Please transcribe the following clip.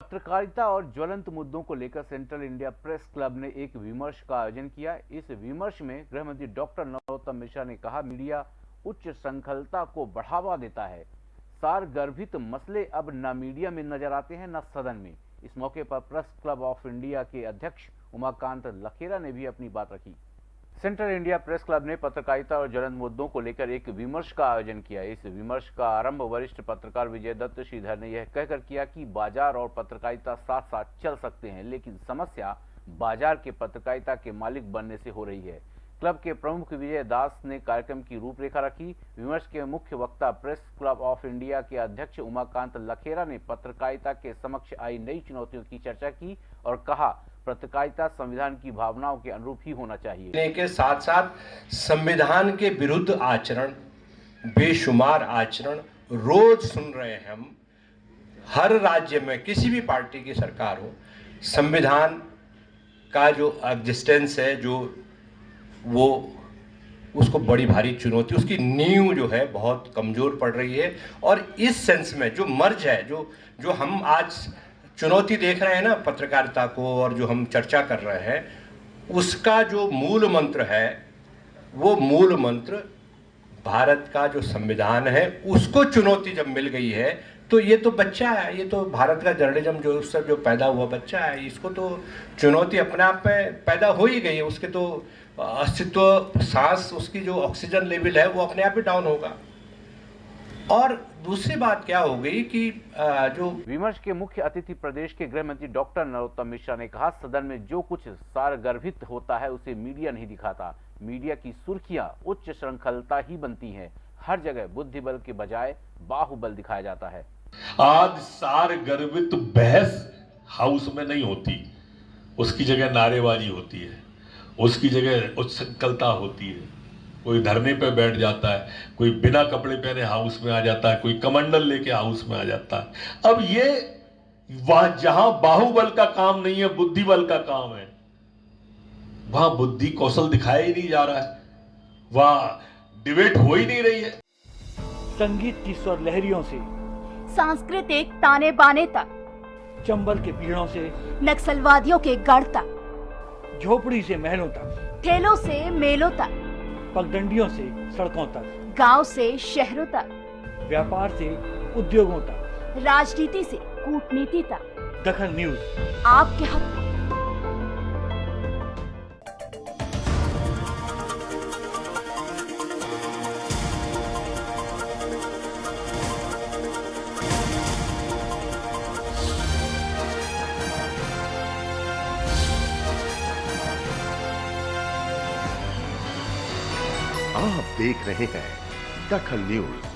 पत्रकारिता और ज्वलंत मुद्दों को लेकर सेंट्रल इंडिया प्रेस क्लब ने एक विमर्श का आयोजन किया। इस विमर्श में गृह मंत्री डॉक्टर नरोत्तम मिश्रा ने कहा, मीडिया उच्च श्रृंखलता को बढ़ावा देता है। सार गर्भित मसले अब न मीडिया में नज़र आते हैं, न सदन में। इस मौके पर प्रेस क्लब ऑफ़ इंडिया के अध्यक्ष उमाकांत लखेरा ने भी अपनी बात रखी। सेंट्रल इंडिया प्रेस क्लब ने पत्रकारिता और ज्वलंत मुद्दों को लेकर एक विमर्श का आयोजन किया। इस विमर्श का आरंभ वरिष्ठ पत्रकार विजय दत्त श्रीधर ने यह कहकर किया कि बाज़ार और पत्रकारिता साथ साथ चल सकते हैं, लेकिन समस्या बाज़ार के पत्रकारिता के मालिक बनने से हो रही है। क्लब के प्रमुख विजय दास ने कार्यक्रम की रूपरेखा रखी। विमर्श के मुख्य वक्ता प्रेस क्लब ऑफ़ इंडिया के अध्यक्ष उमाकांत लखेरा ने पत्रकारिता के समक्ष आई नई चुनौतियों की चर्चा की और कहा पत्रकारिता संविधान की भावनाओं के अनुरूप ही होना चाहिए। के साथ साथ संविधान के विरुद्ध आचरण, बेशुमार आचरण रोज सुन रहे हैं हम। हर राज्य में किसी भी पार्टी की सरकार हो, संविधान का जो एग्जिस्टेंस है, जो वो, उसको बड़ी भारी चुनौती, उसकी नींव जो है बहुत कमज़ोर पड़ रही है। और इस सेंस में जो मर्ज है, जो जो हम आज चुनौती देख रहे हैं ना पत्रकारिता को और जो हम चर्चा कर रहे हैं, उसका जो मूल मंत्र है, वो मूल मंत्र भारत का जो संविधान है, उसको चुनौती जब मिल गई है तो ये तो बच्चा है, ये तो भारत का जर्नलिज्म जो उससे जो पैदा हुआ बच्चा है, इसको तो चुनौती अपने आप में पैदा हो ही गई है, उसके तो अस्तित्व, सांस, उसकी जो ऑक्सीजन लेवल है, वो अपने आप ही डाउन होगा। और दूसरी बात क्या हो गई कि जो विमर्श के मुख्य अतिथि प्रदेश के गृह मंत्री डॉक्टर नरोत्तम मिश्रा ने कहा सदन में जो कुछ सारगर्भित होता है उसे मीडिया नहीं दिखाता। मीडिया की सुर्खियाँ उच्च श्रृंखलता ही बनती हैं। हर जगह बुद्धि बल के बजाय बाहुबल दिखाया जाता है। आज सार गर्भित बहस हाउस में नहीं होती। उसकी जगह नारेबाजी होती है। उसकी जगह उच्च होती है। कोई धरने पे बैठ जाता है कोई बिना कपड़े पहने हाउस में आ जाता है कोई कमंडल लेके हाउस में आ जाता है। अब ये वह जहाँ बाहुबल का काम नहीं है बुद्धि बल का काम है वहाँ बुद्धि कौशल दिखाया ही नहीं जा रहा है। वहाँ डिबेट हो ही नहीं रही है। संगीत की स्वर लहरियों से सांस्कृतिक ताने बाने तक चंबल के पीड़ों से नक्सलवादियों के गढ़ तक झोपड़ी से महलों तक। ठेलों से मेलों तक। पगडंडियों से सड़कों तक। गाँव से शहरों तक। व्यापार से उद्योगों तक। राजनीति से कूटनीति तक। दखन न्यूज़। आपके हक आप देख रहे हैं दखल न्यूज़।